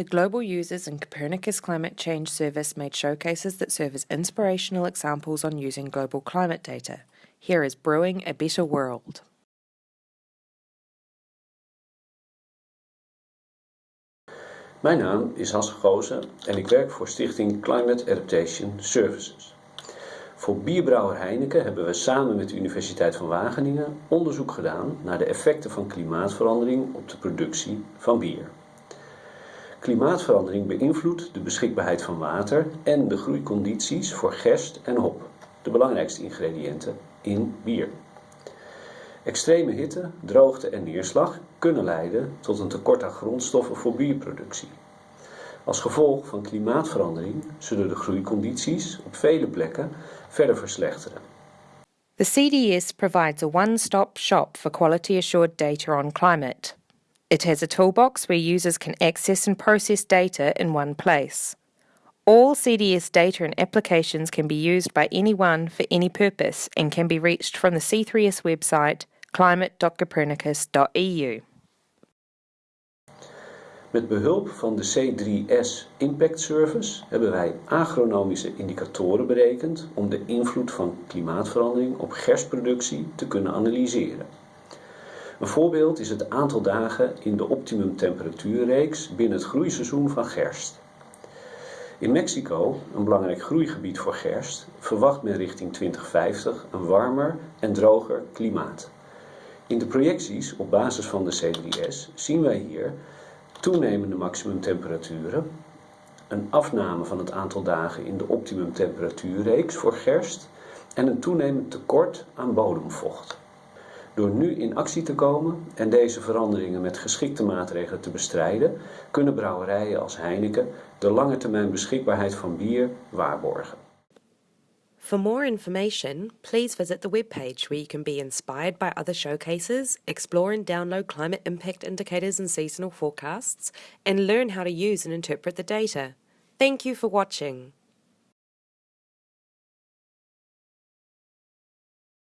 The global users in Copernicus Climate Change Service made showcases that serve as inspirational examples on using global climate data. Here is Brewing a Better World. Mijn naam is Hasse Goosen en ik werk voor stichting Climate Adaptation Services. Voor bierbrouwer Heineken hebben we samen met de Universiteit van Wageningen onderzoek gedaan naar de effecten van klimaatverandering op de productie van bier. Klimaatverandering beïnvloedt de beschikbaarheid van water en de groeicondities voor gerst en hop, de belangrijkste ingrediënten in bier. Extreme hitte, droogte en neerslag kunnen leiden tot een tekort aan grondstoffen voor bierproductie. Als gevolg van klimaatverandering zullen de groeicondities op vele plekken verder verslechteren. The CDS provides a one-stop shop for quality assured data on climate. It has a toolbox where users can access and process data in one place. All CDS data and applications can be used by anyone for any purpose and can be reached from the C3S website climate.copernicus.eu. Met behulp van de C3S Impact Service hebben wij agronomische indicatoren berekend om de invloed van klimaatverandering op gerstproductie te kunnen analyseren. Een voorbeeld is het aantal dagen in de optimum temperatuurreeks binnen het groeiseizoen van gerst. In Mexico, een belangrijk groeigebied voor gerst, verwacht men richting 2050 een warmer en droger klimaat. In de projecties op basis van de C3S zien wij hier toenemende maximumtemperaturen, een afname van het aantal dagen in de optimum temperatuurreeks voor gerst en een toenemend tekort aan bodemvocht. Door nu in actie te komen en deze veranderingen met geschikte maatregelen te bestrijden, kunnen brouwerijen als Heineken de lange termijn beschikbaarheid van bier waarborgen. For more information, please visit the webpage where you can be inspired by other showcases, explore and download climate impact indicators and seasonal forecasts, and learn how to use and interpret the data. Thank you for watching.